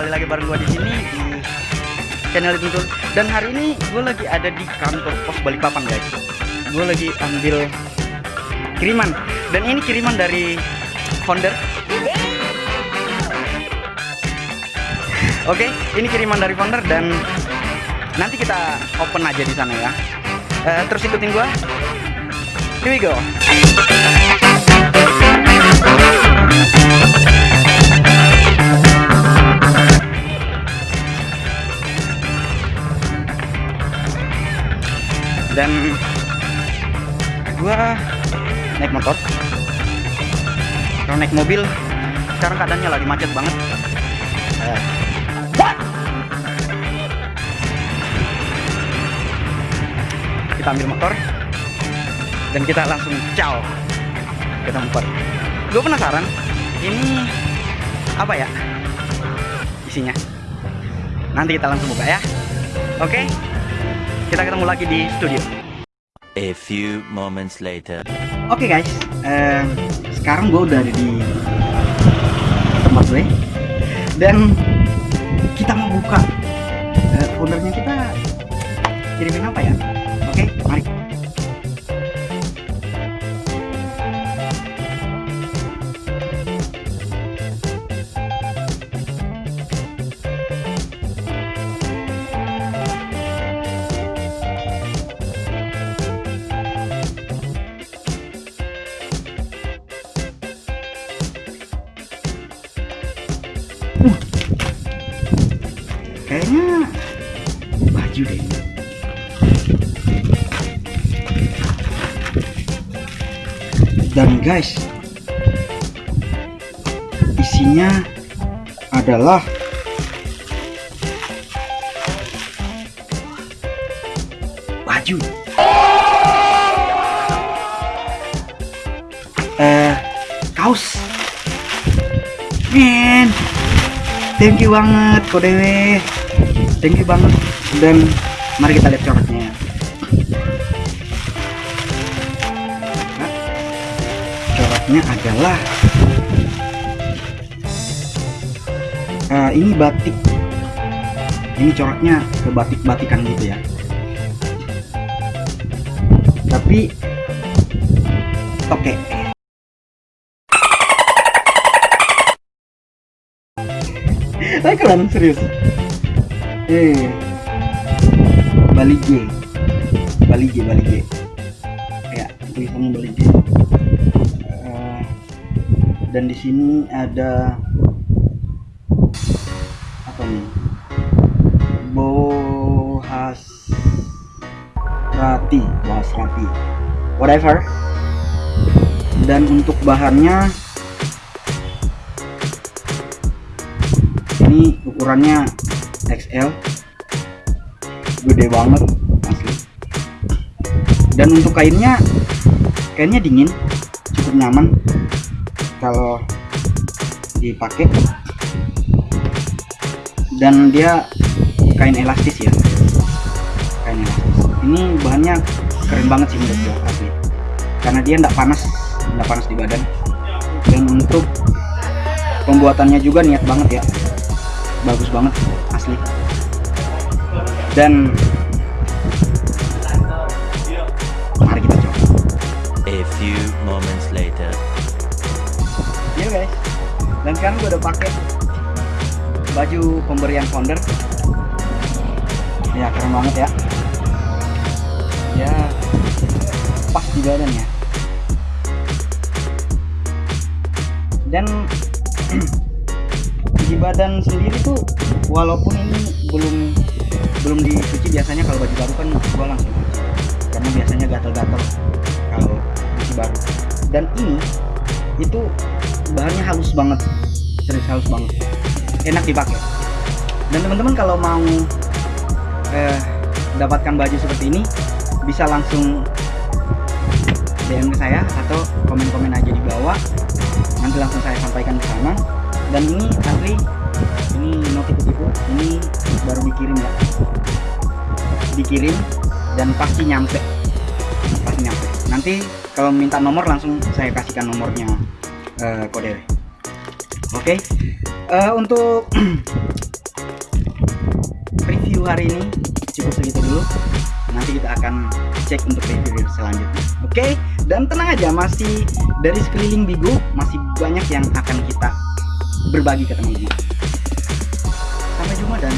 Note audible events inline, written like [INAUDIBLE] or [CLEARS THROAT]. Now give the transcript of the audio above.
kembali lagi bareng gue di sini di channel itu dan hari ini gue lagi ada di kantor pos Balikpapan guys. Gue lagi ambil kiriman dan ini kiriman dari founder. Oke, ini kiriman dari founder dan nanti kita open aja di sana ya. Uh, terus ikutin gue. Here we go. Dan gua naik motor. Kalau naik mobil sekarang keadaannya lagi macet banget. Eh. kita ambil motor dan kita langsung caw ke tempat. Gue penasaran ini apa ya isinya? Nanti kita langsung buka ya. Oke? okay? Kita ketemu lagi di studio. A few moments later. Oke okay guys. Uh, sekarang gue udah ada di tempat gue. Dan kita mau buka uh, foldernya kita kirimin apa ya? Oke okay, mari kayaknya baju deh. Dan guys, isinya adalah baju. Eh, kaos. Men, thank you banget Kodewe. Thank you banget. Dan mari kita lihat coraknya. Coraknya adalah uh, ini batik. Ini coraknya ke batik-batikan gitu ya. Tapi oke. Okay. Keren serius. Eh, Bali J, Bali J, Bali J. Ya, tulisannya Bali J. Uh, dan di sini ada apa nih? Bohas Rati, Bohas Rati, whatever. Dan untuk bahannya ini ukurannya XL gede banget asli. Dan untuk kainnya kainnya dingin cukup nyaman. Kalau dipakai. Dan dia kain elastis ya. Kain elastis. Ini bahannya keren banget sih menurut gue asli. Karena dia nggak panas nggak panas di badan. Dan untuk pembuatannya juga niat banget ya bagus banget asli. Dan mari kita coba. A few moments later. Ya guys. Dan sekarang gue udah pakai baju pemberian founder. Ya keren banget ya. Ya pas di badan ya. Dan [CLEARS THROAT] di badan sendiri tuh walaupun ini belum belum dicuci biasanya kalau baju baru kan gua langsung cuci. Karena biasanya gatal-gatal kalau baju baru. Dan ini itu bahannya halus banget. Serius halus banget. Enak dipakai. Dan teman-teman kalau mau eh, dapatkan baju seperti ini bisa langsung DM ke saya atau komen-komen aja di bawah. Nanti langsung saya sampaikan ke sana dan ini asli ini no tipu-tipu ini baru dikirim ya? Dikirim dan pasti nyampe. Pasti nyampe. Nanti kalau minta nomor langsung saya kasihkan nomornya uh, kode oke? Okay. uh, untuk [CLEARS THROAT] review hari ini cukup segitu dulu. Nanti kita akan cek untuk review selanjutnya. Oke? Dan tenang aja masih dari sekeliling Bigo masih banyak yang akan kita berbagi ke teman-teman. Sampai jumpa dan